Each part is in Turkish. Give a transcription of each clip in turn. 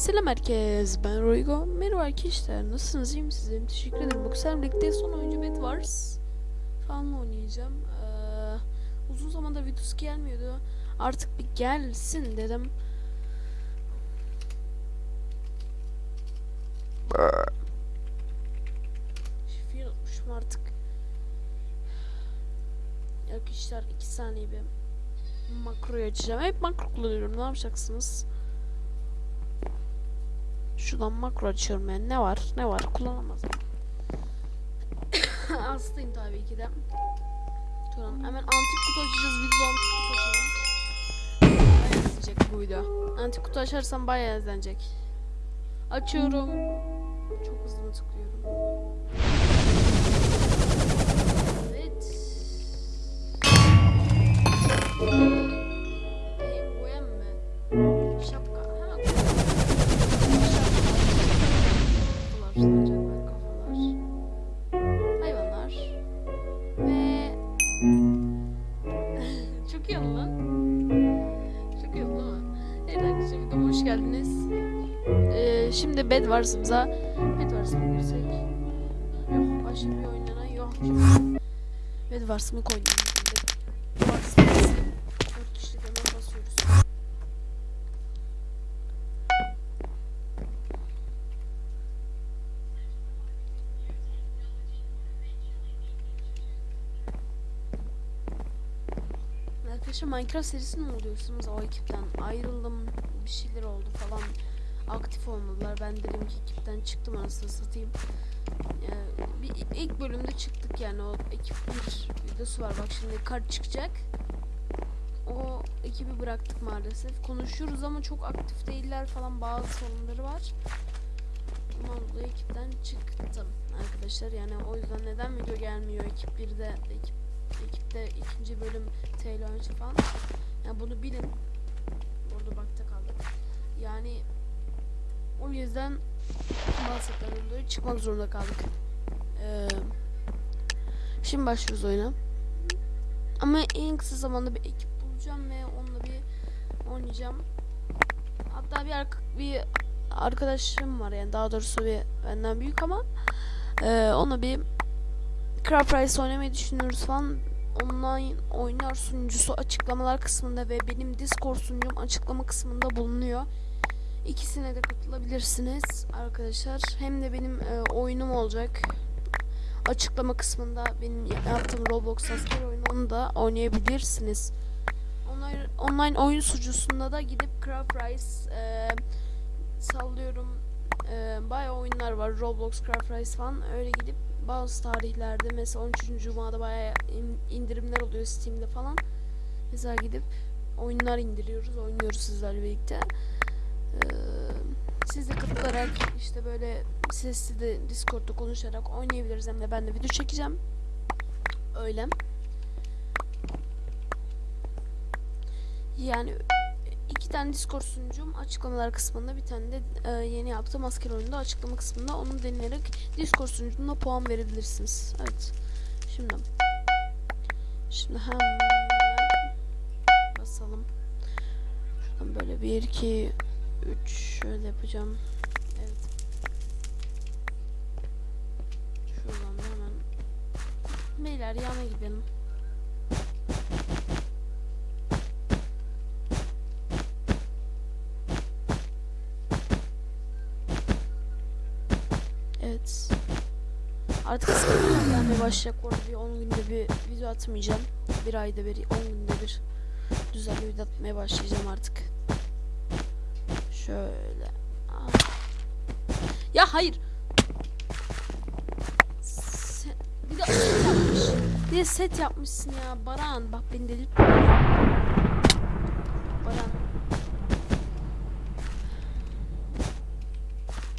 Selam herkes, ben Roygo. Merhaba arkadaşlar, nasılsınız, iyi misiniz? Teşekkür ederim. Bu kısa son oyuncu Bed Wars falan oynayacağım. Ee, uzun zamanda videosu gelmiyordu. Artık bir gelsin dedim. Şifreyi unutmuşum artık. Arkadaşlar 2 saniye bir makroyu açacağım. Hep makro kullanıyorum, ne yapacaksınız? Şuradan makro açıyorum yani ne var? Ne var? Kullanamaz. Hastayım tabii ki de. Şuradan hemen antik kutu açacağız. Video antik kutu açalım. Bayağı izlenecek bu video Antik kutu açarsam bayağı izlenecek Açıyorum. Çok hızlı mı tıklıyorum? Evet Bedwars'ımıza Bedwars'a mı girsek? Yok başka bir oynana yok. Bedwars'ımı oynayalım şimdi. Bedwars'ı 4 kişilik hemen basıyoruz. Arkadaşlar Minecraft serisini mi oluyorsunuz? O ekipten ayrıldım. Bir şeyler oldu falan. Aktif olmadılar. Ben dedim ki ekipten çıktım anasını satayım. Ee, bir ilk bölümde çıktık yani o ekip bir videosu var. Bak şimdi kart çıkacak. O ekibi bıraktık maalesef. Konuşuyoruz ama çok aktif değiller falan. Bazı sorunları var. Ondan ekipten çıktım arkadaşlar. Yani o yüzden neden video gelmiyor ekip 1'de ekip ekipte ikinci bölüm TL önce falan. Yani bunu bilin. Orada bakta kaldık. Yani o yüzden sebeplerden dolayı çıkmak zorunda kaldık. Ee, şimdi başlıyoruz oyuna. Ama en kısa zamanda bir ekip bulacağım ve onunla bir oynayacağım. Hatta bir, ark bir arkadaşım var yani daha doğrusu bir benden büyük ama e, ona bir Craft Rice oynamayı düşünüyoruz falan. Online oynar sunucusu açıklamalar kısmında ve benim Discord sunucum açıklama kısmında bulunuyor. İkisine de katılabilirsiniz arkadaşlar. Hem de benim e, oyunum olacak. Açıklama kısmında benim yaptığım Roblox asker oyunu onu da oynayabilirsiniz. Online, online oyun sunucusunda da gidip Craft Rice e, sallıyorum. E, bayağı oyunlar var. Roblox, Craft Rice falan. Öyle gidip bazı tarihlerde mesela 13. Cuma'da bayağı in- indirimler oluyor Steam'de falan. Mesela gidip oyunlar indiriyoruz, oynuyoruz sizlerle birlikte. Ee, siz de katılarak işte böyle sesli de Discord'da konuşarak oynayabiliriz hem de ben de video çekeceğim. Öyle. Yani iki tane Discord sunucum açıklamalar kısmında bir tane de e, yeni yaptığım asker oyunda açıklama kısmında onu deneyerek Discord sunucumda puan verebilirsiniz. Evet. Şimdi şimdi hemen basalım. Şuradan böyle 1 2 3 şöyle yapacağım. Evet. Şuradan da hemen beyler yana gidelim. Evet. Artık sıkıntılar gelmeye başlayacak. Orada bir 10 günde bir video atmayacağım. Bir ayda bir, 10 günde bir düzenli video atmaya başlayacağım artık. Şöyle. Ya hayır. Sen, bir de set yapmış. Bir set yapmışsın ya. Baran bak beni delirtme. Baran.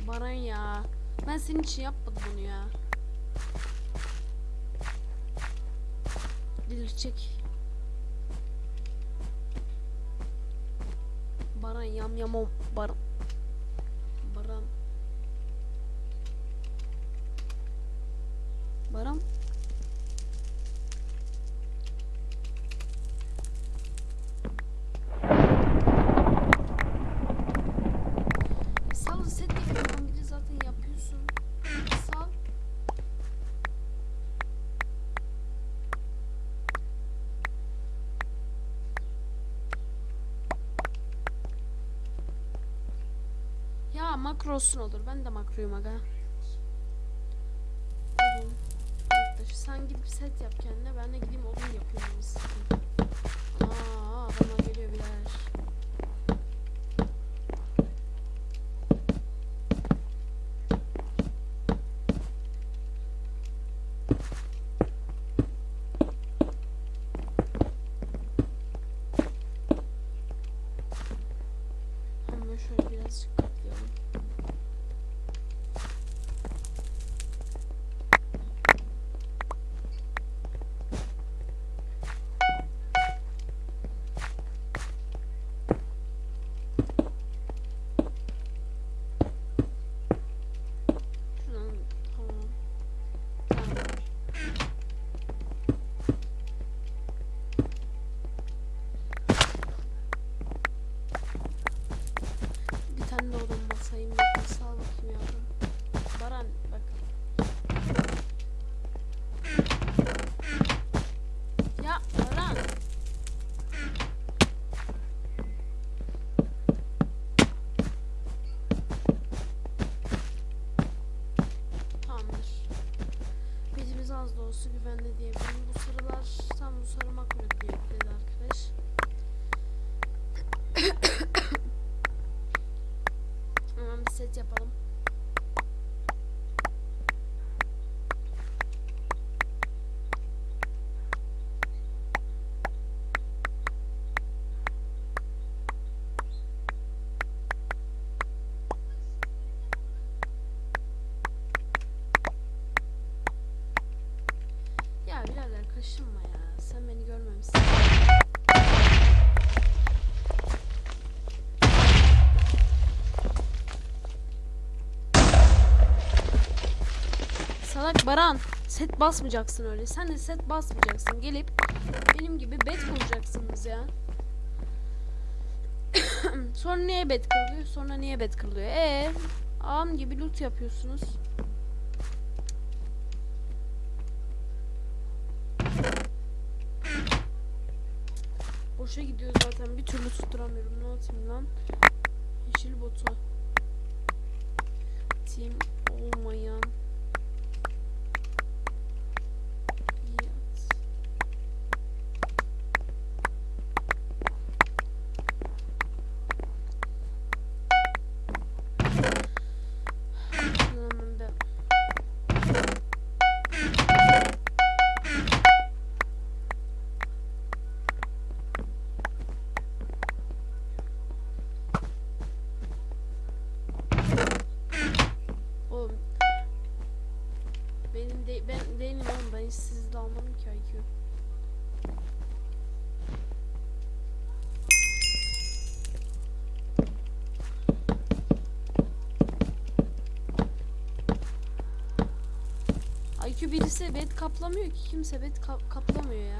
Baran ya. Ben senin için yapmadım bunu ya. Delirtecek. baran yam yam om baran. Baran. Baran. Set zaten yapıyorsun. Makro olsun olur. Ben de makroyum aga. Sen gidip set yap kendine. Ben de gideyim odun yapıyorum. Aa, adamlar geliyor birer. Olsa güvenli diyebilirim. Bu sarılar tam bu sarı makro diye dedi arkadaş. Hemen bir set yapalım. Ya birader kaşınma ya. Sen beni görmemişsin. Salak Baran. Set basmayacaksın öyle. Sen de set basmayacaksın. Gelip benim gibi bet kuracaksınız ya. Sonra niye bet kırılıyor? Sonra niye bet kırılıyor? Ee, ağam gibi loot yapıyorsunuz. Boşa gidiyor zaten. Bir türlü tutturamıyorum. Ne atayım lan? Yeşil botu. Team olmayan IQ birisi bet kaplamıyor ki kimse bet ka- kaplamıyor ya.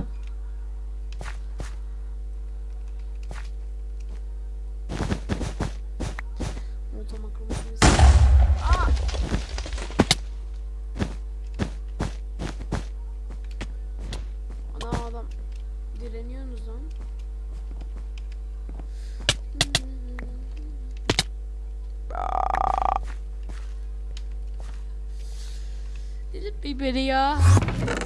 Happy video.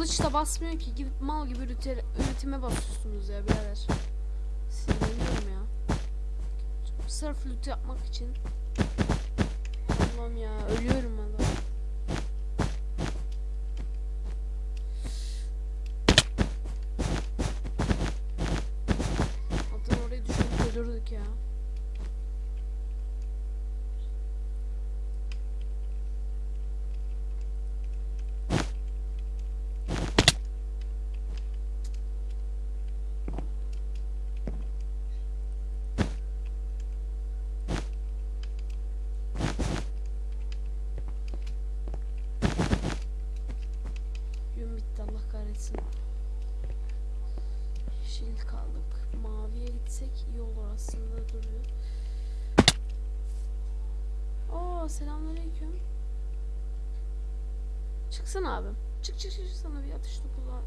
Kılıç da basmıyor ki gidip mal gibi ürete- üretime basıyorsunuz ya birader. Sinirleniyorum ya. Sırf loot yapmak için. Allah'ım ya ölüyorum Kahretsin. Yeşil kaldık. Maviye gitsek iyi olur aslında duruyor. Oo selamünaleyküm. Çıksana abim. Çık çık çık sana bir atış var.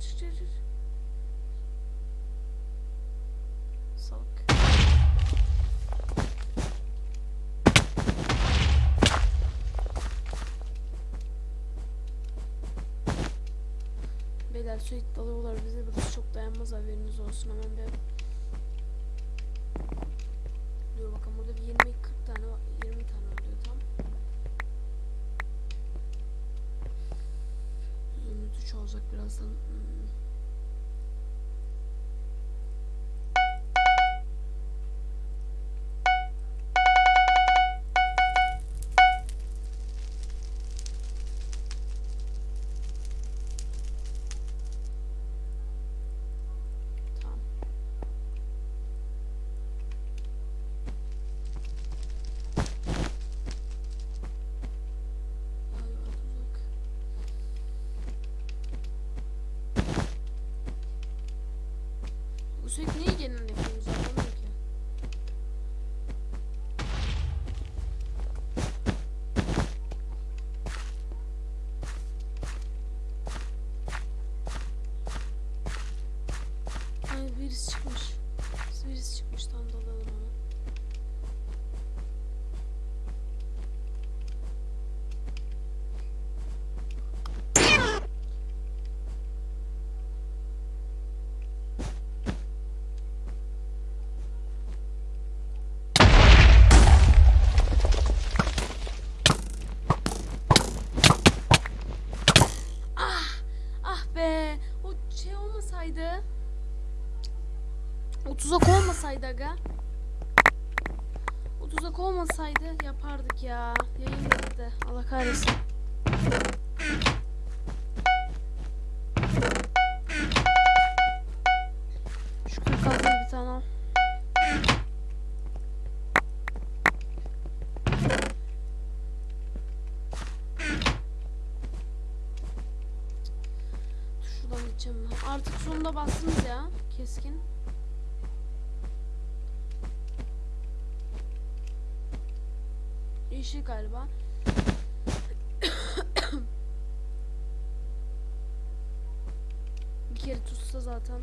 Çık çık çık. Beyler sürekli dalıyorlar bize burası çok dayanmaz haberiniz olsun hemen bir Dur bakalım burada bir 20 40 tane var- 20 tane oluyor tam. Zümrütü çoğalacak birazdan. Hmm. Bu sürekli niye genel tuzak olmasaydı aga. O tuzak olmasaydı yapardık ya. Yayın bitti. Allah kahretsin. Şu 46 bir tane al. Şuradan. Artık sonunda bastınız ya. Keskin. Yeşil galiba. Bir kere tutsa zaten.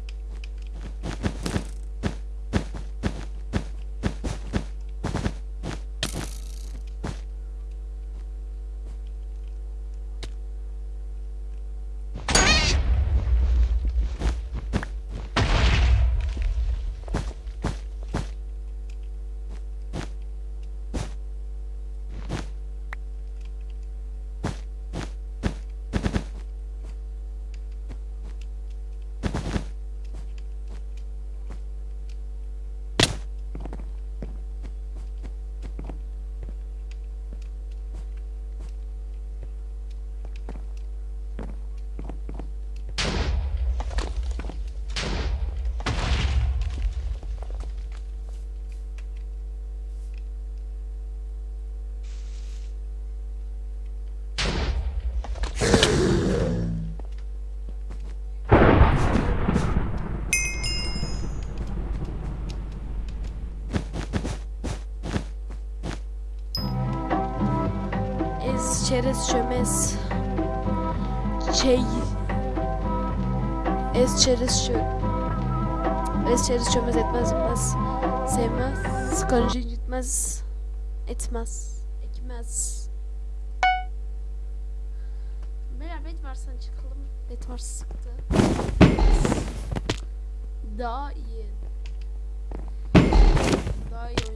Ez, çerez, çömez. Şey. Ez, çerez, çö... Ez, çerez, çömez, etmez, etmez. Sevmez. Sıkıncı gitmez. Etmez. Ekmez. Beyler bet varsan çıkalım. Bet var sıktı. Daha iyi. Daha iyi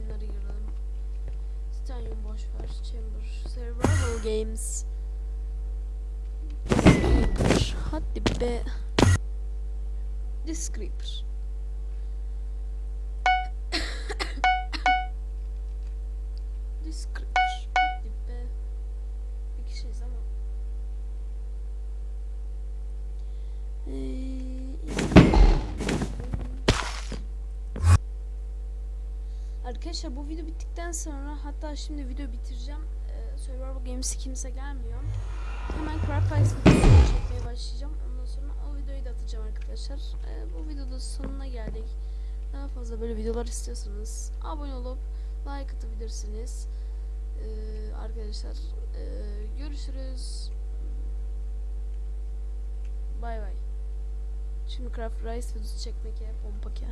savaş var. Chamber. Survival Games. Creeper. Hadi be. This Arkadaşlar bu video bittikten sonra hatta şimdi video bitireceğim. Ee, Survival Games'i kimse gelmiyor. Hemen Craft Ice videosunu çekmeye başlayacağım. Ondan sonra o videoyu da atacağım arkadaşlar. Ee, bu videoda sonuna geldik. Daha fazla böyle videolar istiyorsanız abone olup like atabilirsiniz. Ee, arkadaşlar ee, görüşürüz. Bay bay. Şimdi Craft Rice videosu çekmek ya pompak ya.